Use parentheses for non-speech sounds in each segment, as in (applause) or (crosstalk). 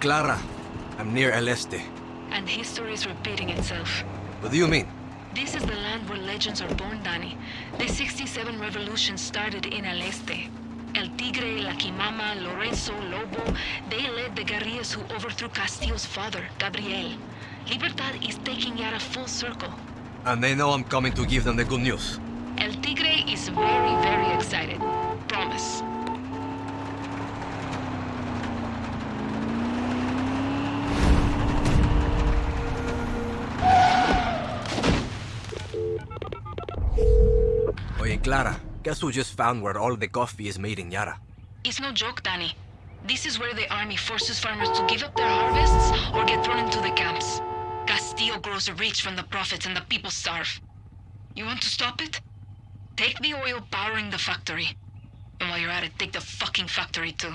Clara. I'm near El Este. And history is repeating itself. What do you mean? This is the land where legends are born, Danny. The 67 revolution started in El Este. El Tigre, La Quimama, Lorenzo, Lobo, they led the guerrillas who overthrew Castillo's father, Gabriel. Libertad is taking Yara full circle. And they know I'm coming to give them the good news. El Tigre is very, very excited. Promise. Clara, guess who just found where all the coffee is made in Yara? It's no joke, Danny. This is where the army forces farmers to give up their harvests or get thrown into the camps. Castillo grows rich from the profits and the people starve. You want to stop it? Take the oil powering the factory. And while you're at it, take the fucking factory too.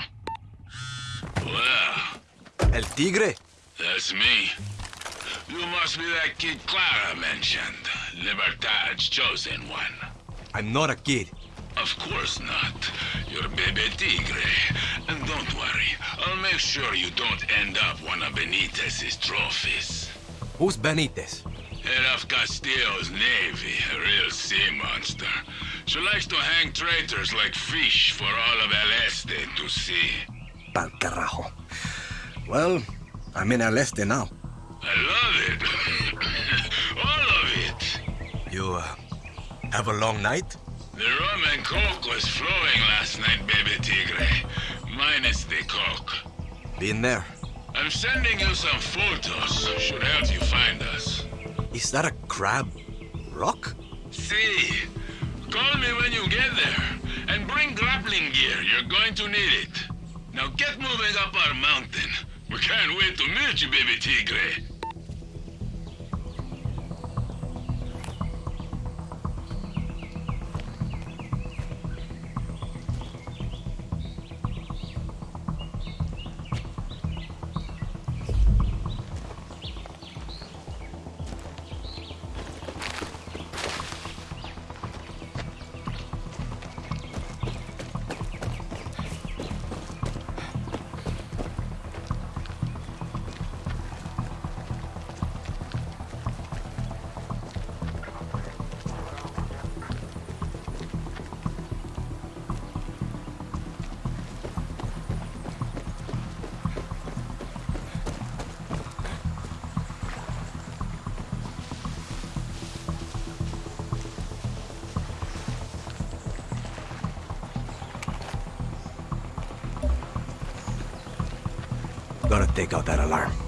Well, El Tigre? that's me. You must be that kid Clara mentioned. Libertad's chosen one. I'm not a kid. Of course not. You're Bebe Tigre. And don't worry, I'll make sure you don't end up one of Benitez's trophies. Who's Benitez? Head of Castillo's navy, a real sea monster. She likes to hang traitors like fish for all of El Este to see. Pal carajo. Well, I'm in El Este now. I love it. (laughs) all of it. You, uh, have a long night? The rum and coke was flowing last night, baby tigre. Minus the coke. Been there. I'm sending you some photos. Should help you find us. Is that a crab rock? See. Call me when you get there. And bring grappling gear. You're going to need it. Now get moving up our mountain. We can't wait to meet you, baby tigre. Gotta take out that alarm.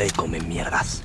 Back today come mierdas.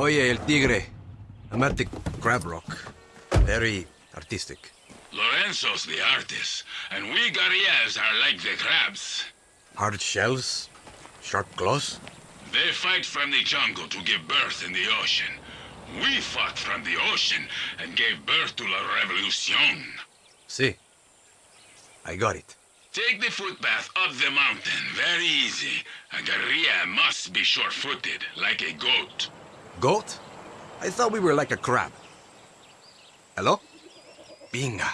Oye, El Tigre. The Crab Rock. Very artistic. Lorenzo's the artist, and we Guerrillas are like the crabs. Hard shells, sharp claws. They fight from the jungle to give birth in the ocean. We fought from the ocean and gave birth to La Revolucion. See, I got it. Take the footpath up the mountain, very easy. A guerrilla must be sure-footed, like a goat. Goat? I thought we were like a crab. Hello? Binga.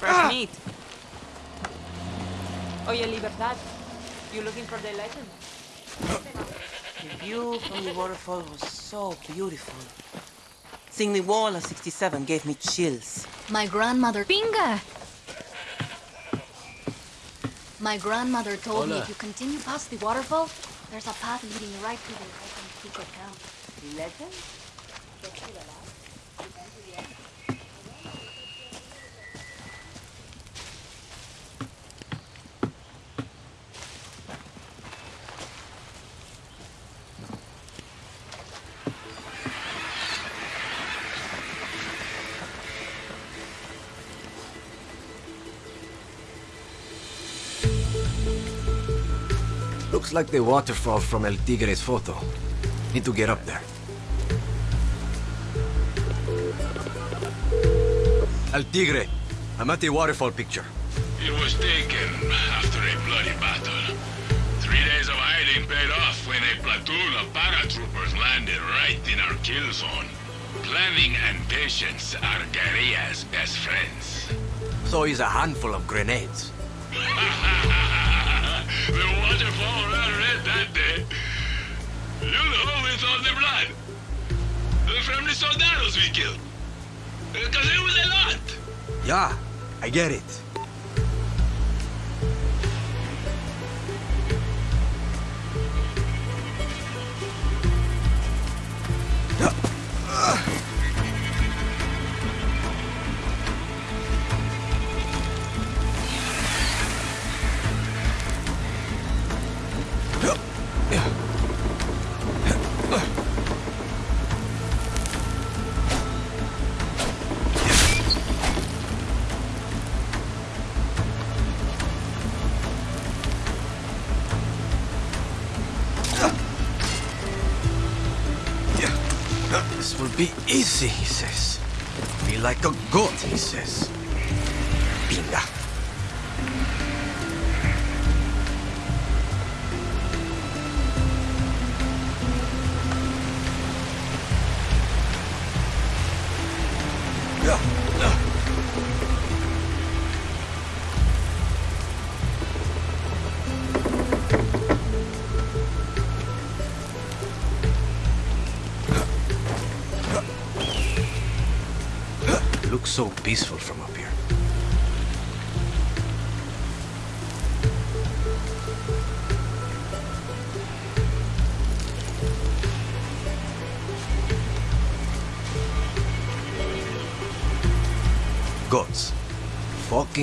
Fresh ah! meat. Oye, Libertad, you looking for the legend? The view from the waterfall was so beautiful. Seeing the wall of 67 gave me chills. My grandmother. Pinga! My grandmother told me if you continue past the waterfall, there's a path leading right to the open Pico camp. Legend? Like the waterfall from El Tigre's photo. Need to get up there. El Tigre, I'm at the waterfall picture. It was taken after a bloody battle. Three days of hiding paid off when a platoon of paratroopers landed right in our kill zone. Planning and patience are guerrillas' best friends. So is a handful of grenades. (laughs) the waterfall ran red that day. You know, with all the blood. The friendly soldados we killed. Because it was a lot. Yeah, I get it.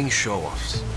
Fucking show-offs.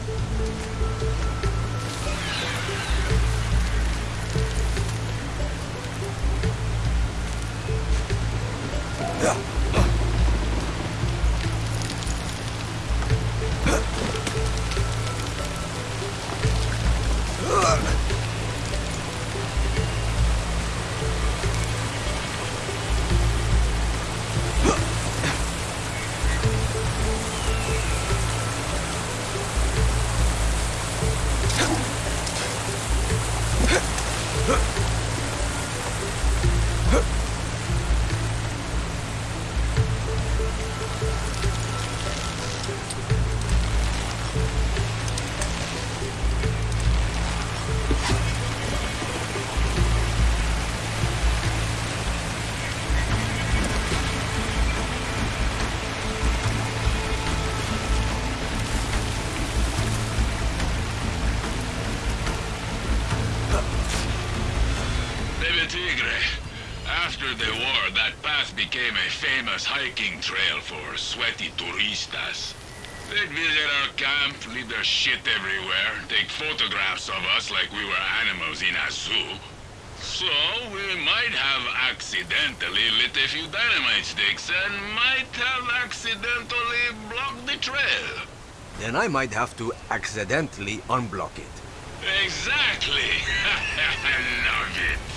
Famous hiking trail for sweaty turistas. They'd visit our camp, leave their shit everywhere, take photographs of us like we were animals in a zoo. So, we might have accidentally lit a few dynamite sticks and might have accidentally blocked the trail. Then I might have to accidentally unblock it. Exactly! I love it!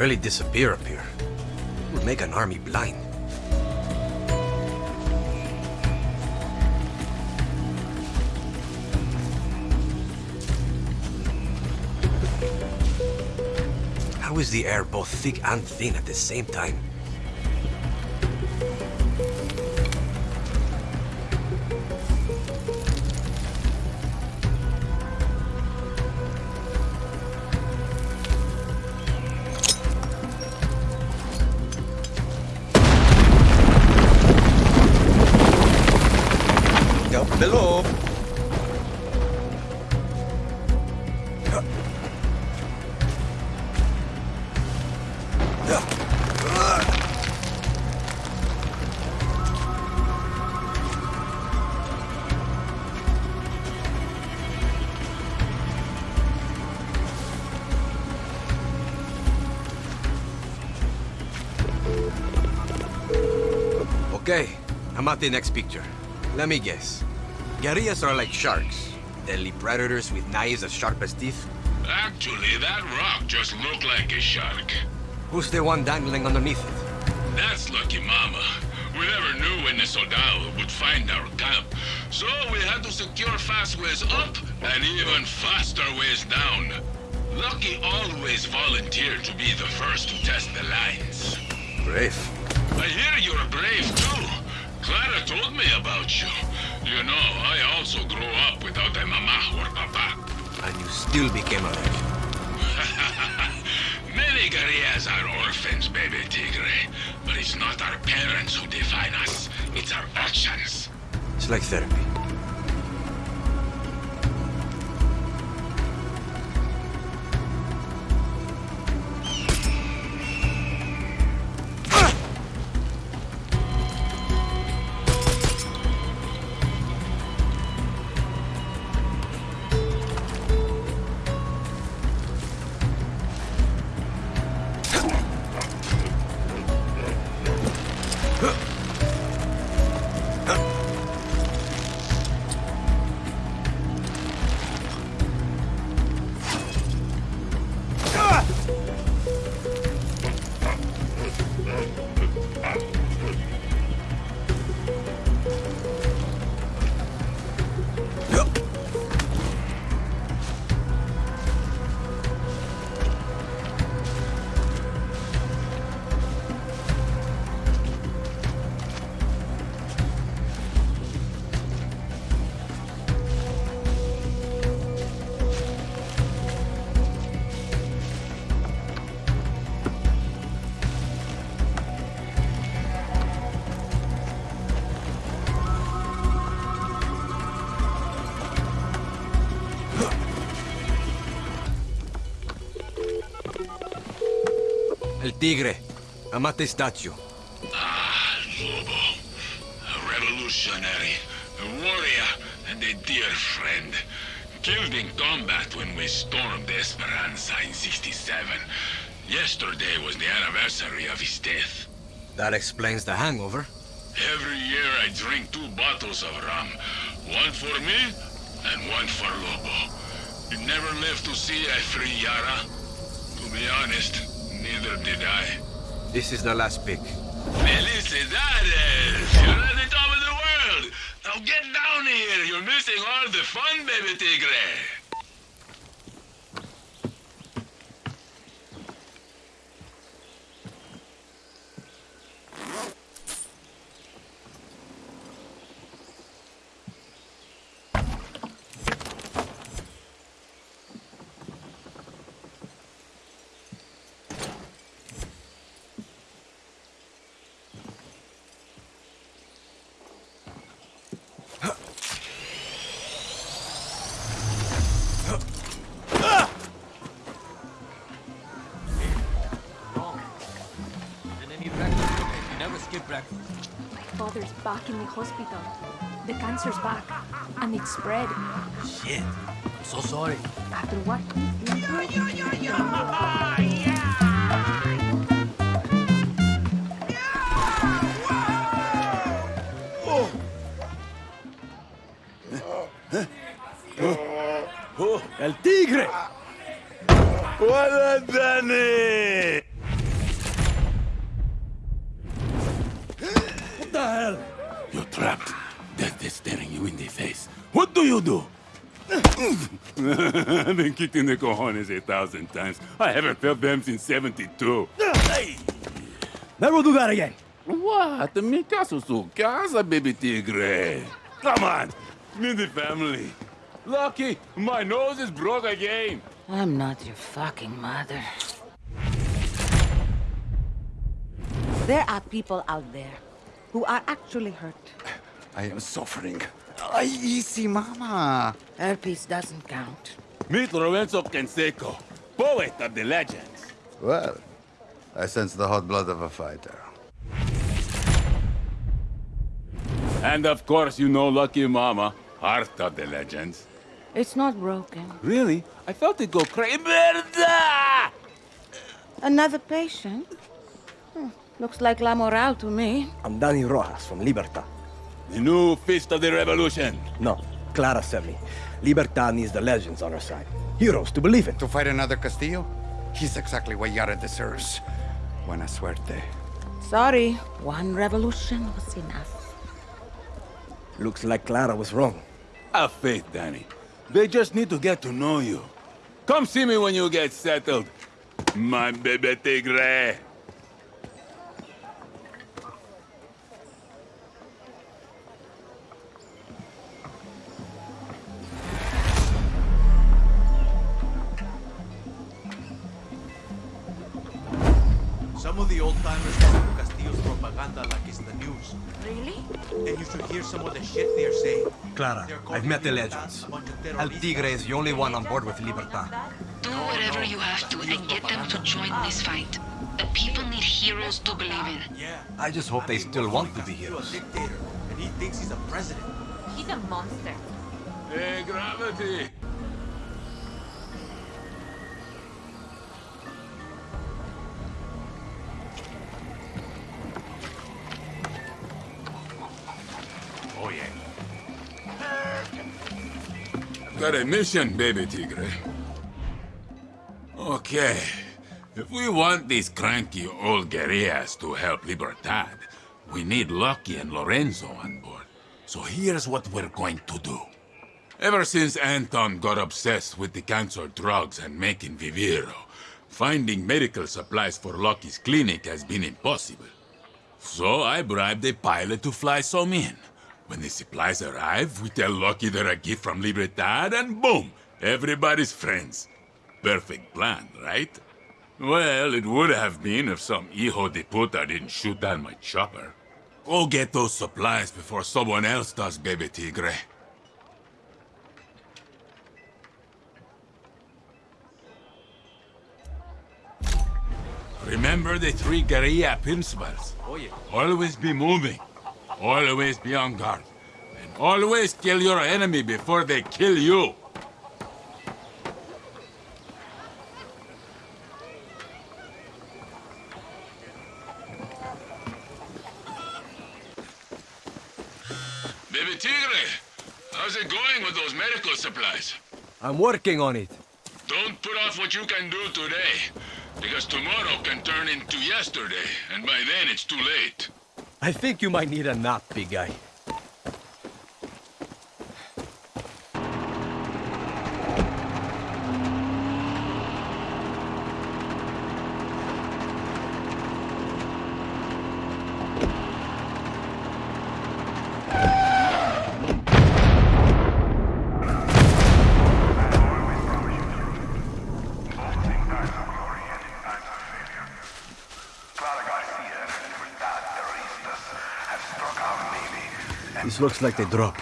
Really disappear up here. It Would make an army blind. How is the air both thick and thin at the same time? Okay, I'm at the next picture. Let me guess. Guerrillas are like sharks. Deadly predators with knives as sharp as teeth. Actually, that rock just looked like a shark. Who's the one dangling underneath it? That's Lucky Mama. We never knew when the Soldado would find our camp. So we had to secure fast ways up and even faster ways down. Lucky always volunteered to be the first to test the lines. Brave. I hear you're brave too. Clara told me about you. You know, I also grew up without a mama or papa. And you still became alive. (laughs) Many guerrillas are orphans, baby tigre. But it's not our parents who define us. It's our actions. It's like therapy. Tigre, I'm statue. Ah, Lobo. A revolutionary, a warrior, and a dear friend. Killed in combat when we stormed Esperanza in 67. Yesterday was the anniversary of his death. That explains the hangover. Every year I drink two bottles of rum. One for me, and one for Lobo. He never lived to see a free Yara. To be honest, neither did I. This is the last pick. Felicidades! You're at the top of the world! Now get down here! You're missing all the fun, baby tigre! Back in the hospital. The cancer's back, and it's spread. Shit. I'm so sorry. After what he's been through. ¡El tigre! ¡Hola, Danny! I've been kicked in the cojones a thousand times. I haven't felt them since 72. Hey! Never do that again. What? Mi caso su casa, baby tigre. Come on. Meet the family. Lucky, my nose is broke again. I'm not your fucking mother. There are people out there who are actually hurt. I am suffering. Ay, easy, mama. Herpes doesn't count. Meet Lorenzo Canseco, poet of the legends. Well, I sense the hot blood of a fighter. And of course, you know Lucky Mama, heart of the legends. It's not broken. Really? I felt it go crazy. Merda! Another patient? Hmm, Looks like La Moral to me. I'm Danny Rojas from Libertad. The new fist of the revolution. No, Clara sent me. Libertad needs the legends on her side. Heroes to believe in. To fight another Castillo? He's exactly what Yara deserves. Buena suerte. Sorry, one revolution was enough. Looks like Clara was wrong. Have faith, Danny. They just need to get to know you. Come see me when you get settled. My baby tigre. Some of the old-timers listen to Castillo's propaganda like it's the news. Really? And you should hear some of the shit they're saying. Clara, I've met the legends. El Tigre is the only one on board with Libertad. Do whatever you have to and get them to join this fight. The people need heroes to believe in. Yeah. I just hope they still want to be Castillo's heroes. dictator, and he thinks he's a president. He's a monster. Hey, gravity. Oh. Got a mission, baby tigre. Okay. If we want these cranky old guerrillas to help Libertad, we need Lucky and Lorenzo on board. So here's what we're going to do. Ever since Anton got obsessed with the cancer drugs and making Viviro, finding medical supplies for Lucky's clinic has been impossible. So I bribed a pilot to fly some in. When the supplies arrive, we tell Lucky they're a gift from Libertad, and boom, everybody's friends. Perfect plan, right? Well, it would have been if some hijo de puta didn't shoot down my chopper. Go get those supplies before someone else does, baby tigre. Remember the three guerrilla principles. Always be moving. Always be on guard. And always kill your enemy before they kill you. Baby Tigre, how's it going with those medical supplies? I'm working on it. Don't put off what you can do today, because tomorrow can turn into yesterday, and by then it's too late. I think you might need a nap, big guy. This looks like the drop.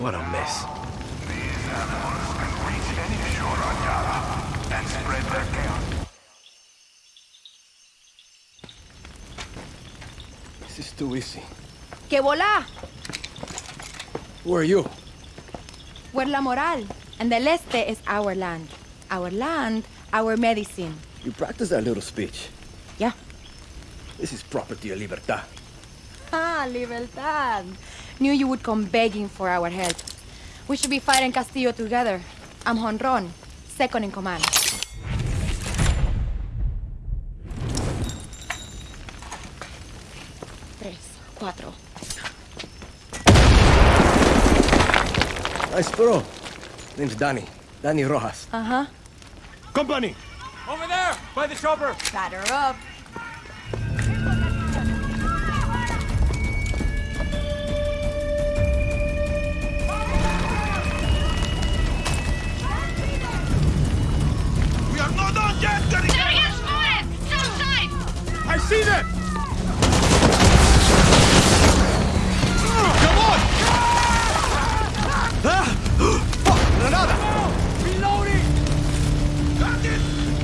What a mess. This is too easy. ¡Que volá! Who are you? We're La Moral, and the Leste is our land. Our land, our medicine. You practice that little speech. Yeah. This is property of Libertad. Ah, Libertad. Knew you would come begging for our help. We should be fighting Castillo together. I'm Jonrón, second in command. Tres, cuatro. Nice throw. Name's Danny. Danny Rojas. Uh-huh. Company! Over there, by the chopper. Batter up. Are not done yet, Target spotted! South side! I see them! Come on! Ah! Fuck! Granada! Reloading!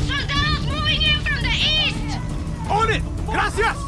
Soldados moving in from the east! On it! Gracias!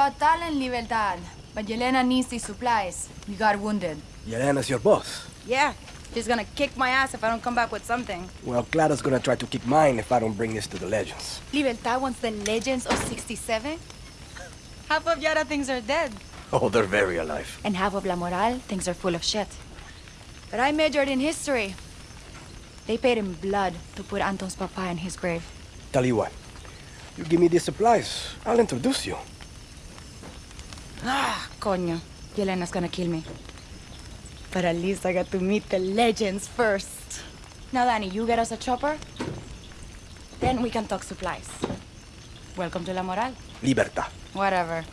You've got talent, Libertad. But Yelena needs these supplies. You got wounded. Yelena's your boss. Yeah. She's gonna kick my ass if I don't come back with something. Well, Clara's gonna try to kick mine if I don't bring this to the legends. Libertad wants the legends of 67? Half of Yara thinks are dead. Oh, they're very alive. And half of La Moral things are full of shit. But I majored in history. They paid in blood to put Anton's papa in his grave. Tell you what, you give me these supplies, I'll introduce you. Ah, coño. Yelena's gonna kill me. But at least I got to meet the legends first. Now, Danny, you get us a chopper. Then we can talk supplies. Welcome to La Moral. Libertad. Whatever.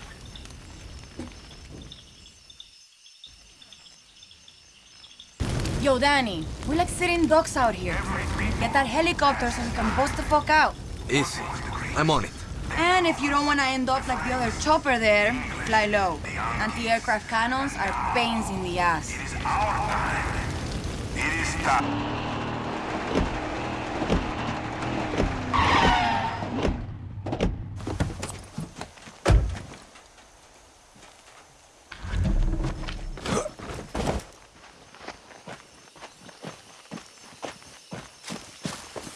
Yo, Danny, we like sitting ducks out here. Get that helicopter so we can bust the fuck out. Easy. I'm on it. And if you don't want to end up like the other chopper there, fly low. Anti-aircraft cannons are pains in the ass. It is.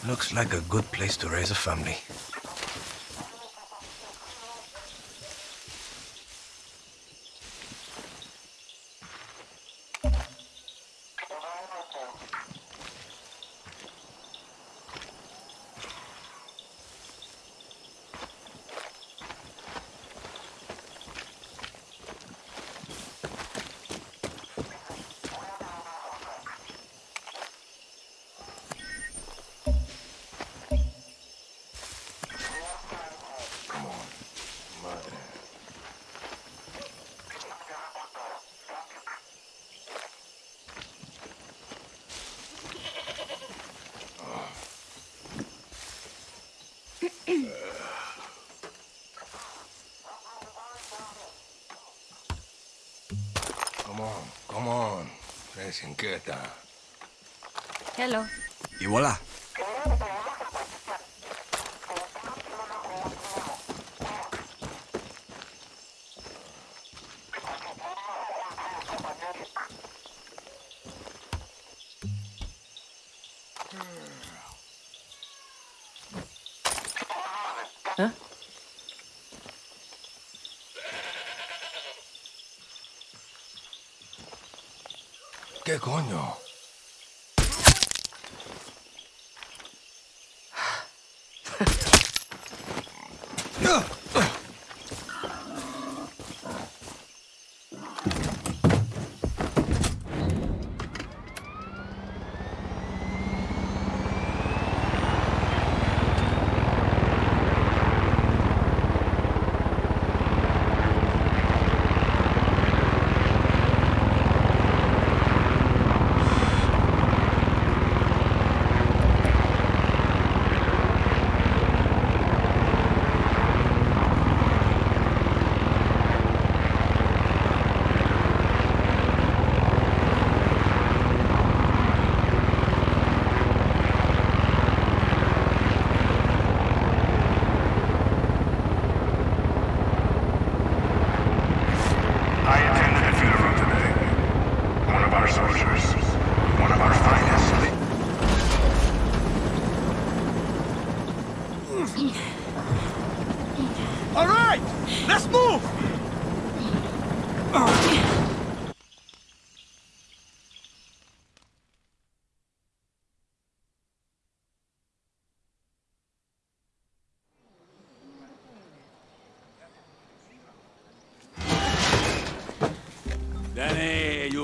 Looks like a good place to raise a family. desinquieta. Hello. Y voilà. coño?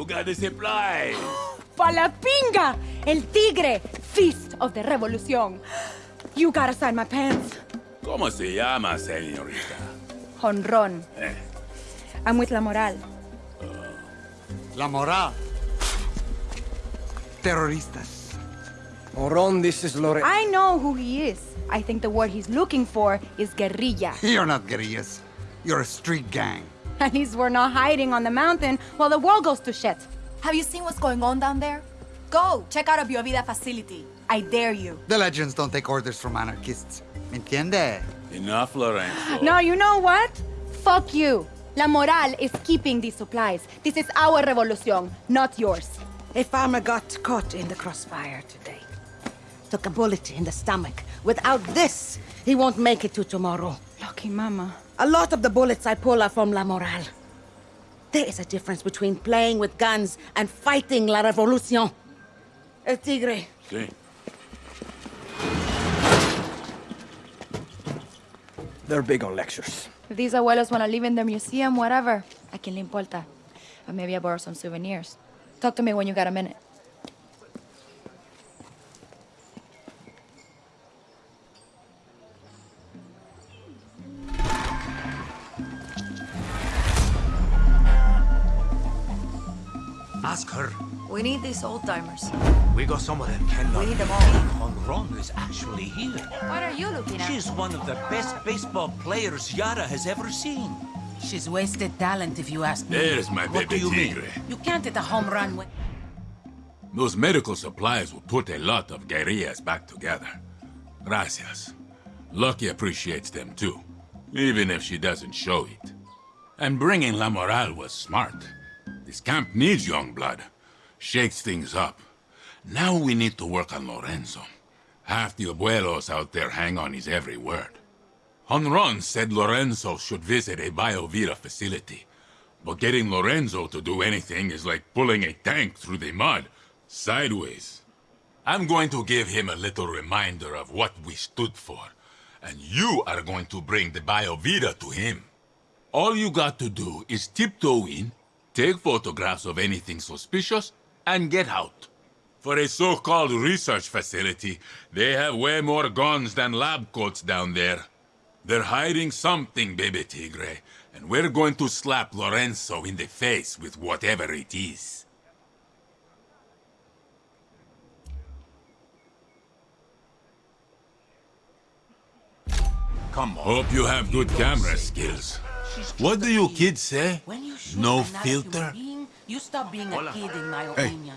Got the supplies. Palapinga! El tigre! Feast of the Revolución. You gotta sign my pants. ¿Cómo se llama, señorita? Honron. Eh. I'm with La Moral. La Moral. Terroristas. Moron, this is Lore. I know who he is. I think the word he's looking for is guerrilla. (laughs) You're not guerrillas. You're a street gang. At least we're not hiding on the mountain while the world goes to shit. Have you seen what's going on down there? Go, check out a Biovida facility. I dare you. The legends don't take orders from anarchists. ¿Me entiende? Enough, Lorenzo. No, you know what? Fuck you. La Moral is keeping these supplies. This is our revolution, not yours. A farmer got caught in the crossfire today. Took a bullet in the stomach. Without this, he won't make it to tomorrow. Lucky mama. A lot of the bullets I pull are from La Moral. There is a difference between playing with guns and fighting La Revolucion. El Tigre. Sí. They're big on lectures. If these abuelos want to live in their museum, whatever. A quien le importa. But maybe I borrow some souvenirs. Talk to me when you got a minute. Ask her. We need these old timers. We got some of them cannot. We need them all. On Ron is actually here. What are you looking at? She's one of the best baseball players Yara has ever seen. She's wasted talent, if you ask me. There's my What baby do you mean? tigre. You can't hit a home run with... Those medical supplies will put a lot of guerrillas back together. Gracias. Lucky appreciates them too, even if she doesn't show it. And bringing La Moral was smart. This camp needs young blood. Shakes things up. Now we need to work on Lorenzo. Half the abuelos out there hang on his every word. Jonrón said Lorenzo should visit a Biovita facility. But getting Lorenzo to do anything is like pulling a tank through the mud, sideways. I'm going to give him a little reminder of what we stood for. And you are going to bring the Biovita to him. All you got to do is tiptoe in, take photographs of anything suspicious, and get out. For a so-called research facility, they have way more guns than lab coats down there. They're hiding something, baby tigre, and we're going to slap Lorenzo in the face with whatever it is. Come on. Hope you have good camera skills. What do you kids say? You No filter? being, you stop being Hola. a kid, in my Hey. opinion.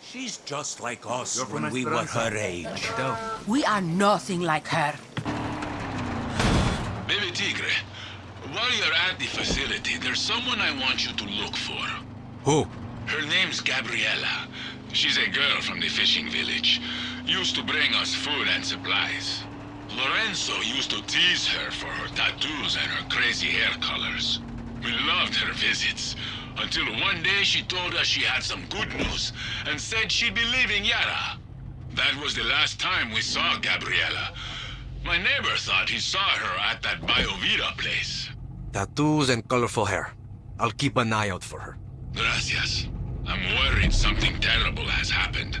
She's just like us You're when we were her age. We are nothing like her. Baby Tigre, while you're at the facility, there's someone I want you to look for. Who? Her name's Gabriella. She's a girl from the fishing village. Used to bring us food and supplies. Lorenzo used to tease her for her tattoos and her crazy hair colors. We loved her visits. Until one day she told us she had some good news and said she'd be leaving Yara. That was the last time we saw Gabriela. My neighbor thought he saw her at that Biovita place. Tattoos and colorful hair. I'll keep an eye out for her. Gracias. I'm worried something terrible has happened.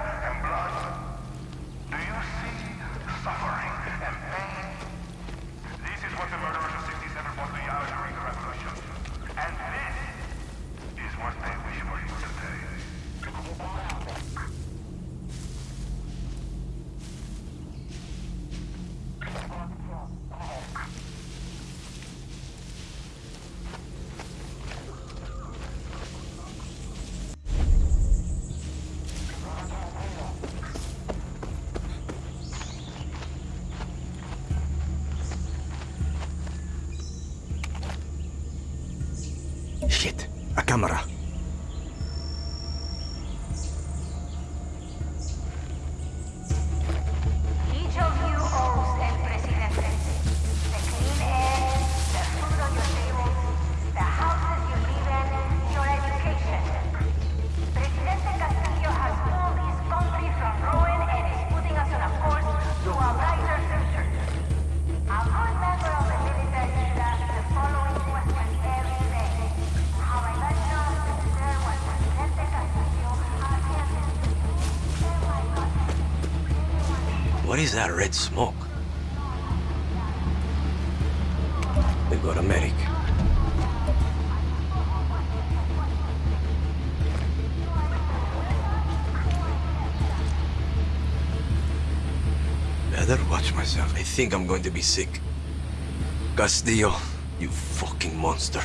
Shit, a camera. Is that red smoke? We've got a medic. Better watch myself. I think I'm going to be sick. Castillo, you fucking monster.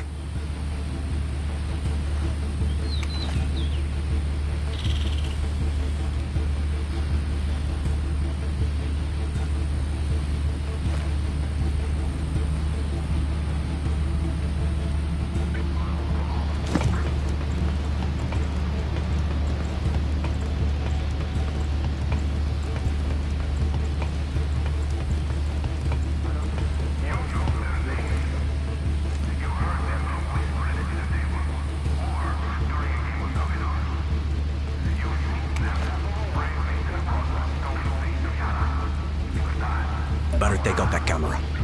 Take out that camera.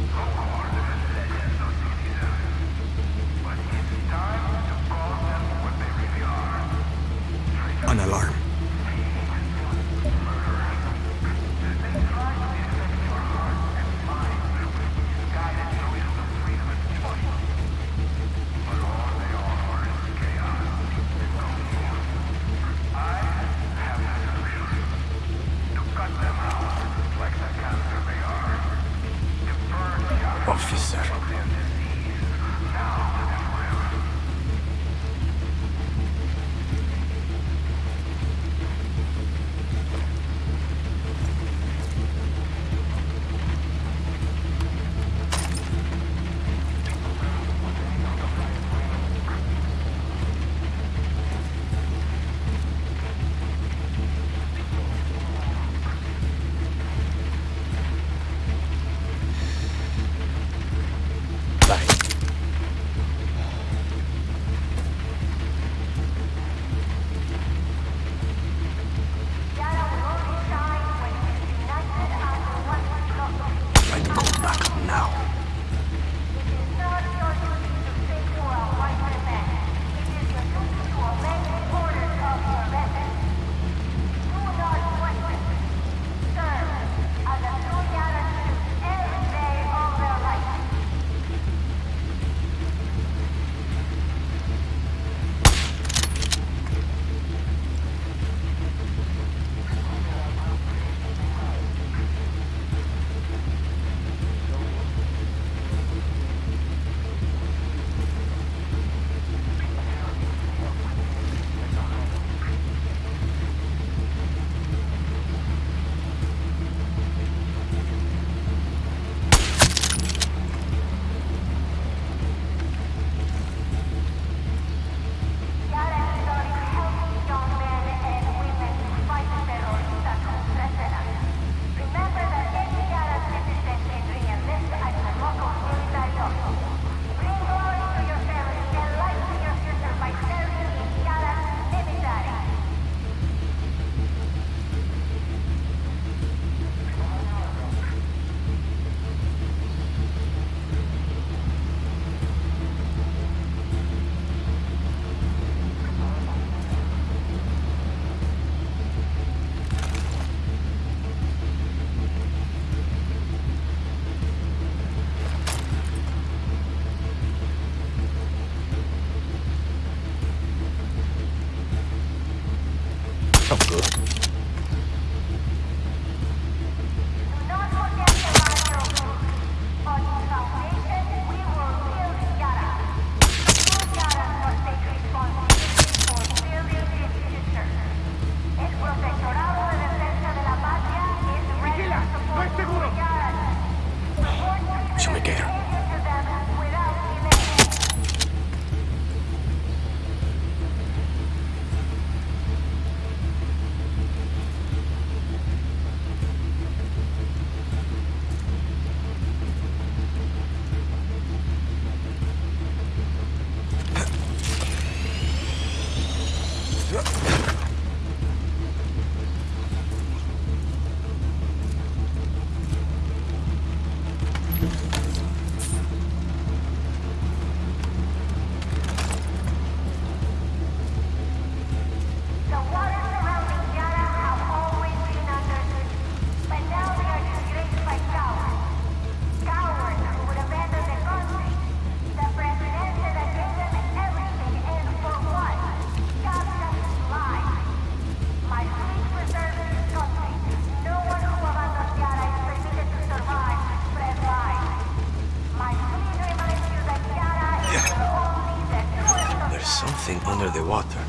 The water.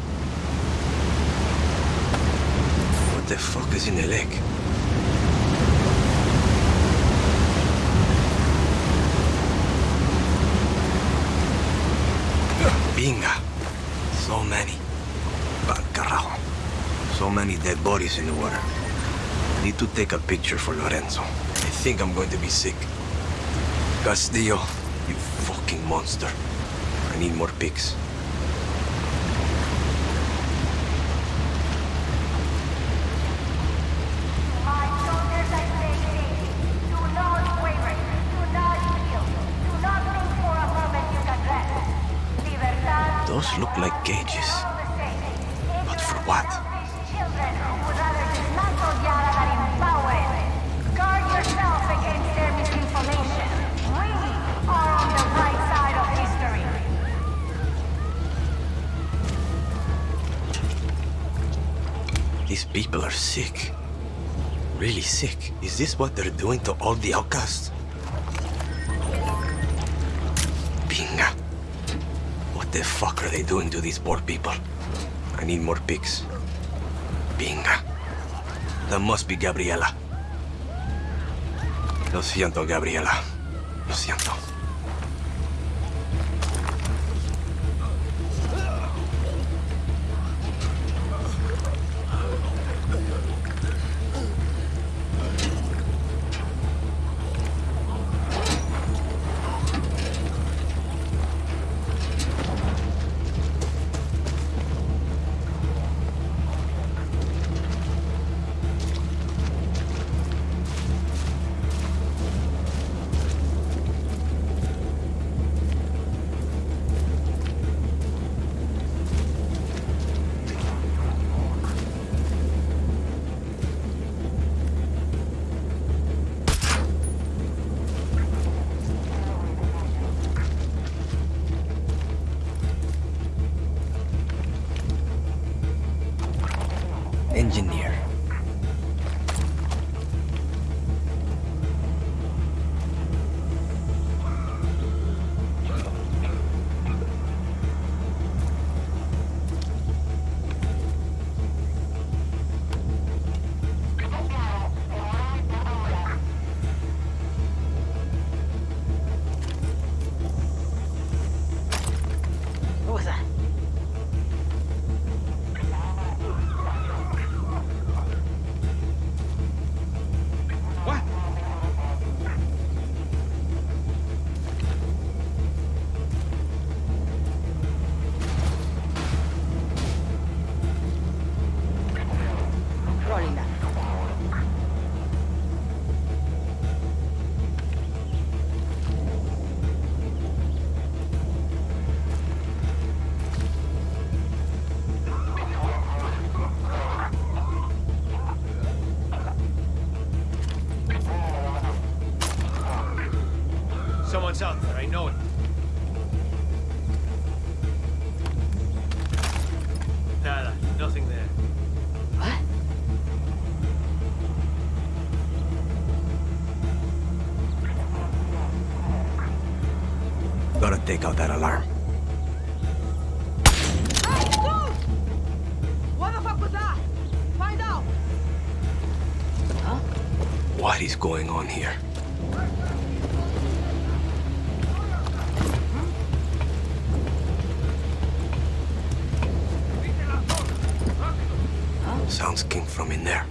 What the fuck is in the lake? Binga. So many. Carajo. So many dead bodies in the water. Need to take a picture for Lorenzo. I think I'm going to be sick. Castillo, you fucking monster. I need more pics. Doing to all the outcasts? Binga. What the fuck are they doing to these poor people? I need more pics. Binga. That must be Gabriela. Lo siento, Gabriela. Out that alarm. What is going on here? Sounds came from in there.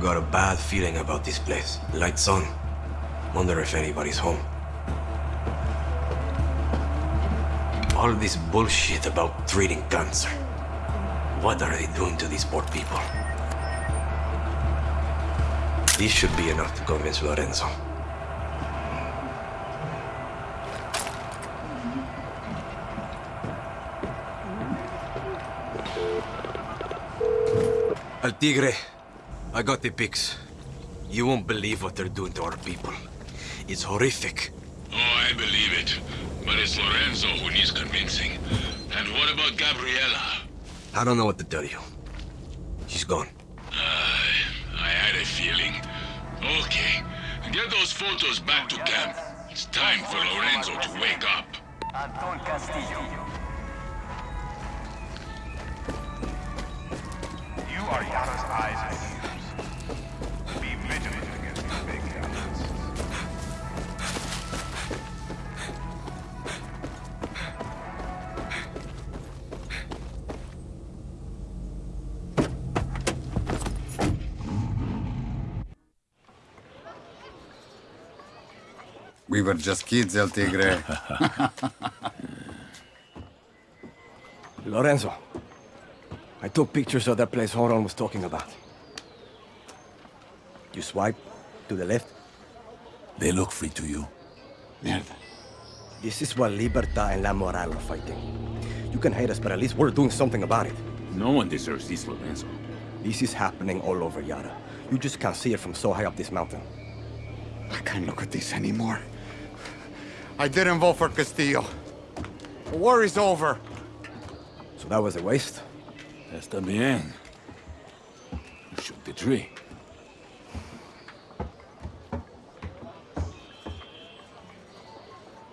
Got a bad feeling about this place. Lights on. Wonder if anybody's home. All this bullshit about treating cancer. What are they doing to these poor people? This should be enough to convince Lorenzo. El Tigre, I got the pics. You won't believe what they're doing to our people. It's horrific. Oh, I believe it. But it's Lorenzo who needs convincing. And what about Gabriella? I don't know what to tell you. She's gone. Uh, I had a feeling. Okay, get those photos back to camp. It's time for Lorenzo to wake up. Anton Castillo. You are Yara's eyes We were just kids, El Tigre. (laughs) Lorenzo, I took pictures of that place Jonrón was talking about. You swipe to the left. They look free to you. Mierda. This is what Libertad and La Moral are fighting. You can hate us, but at least we're doing something about it. No one deserves this, Lorenzo. This is happening all over Yara. You just can't see it from so high up this mountain. I can't look at this anymore. I didn't vote for Castillo. The war is over. So that was a waste? Está bien. Shoot the tree.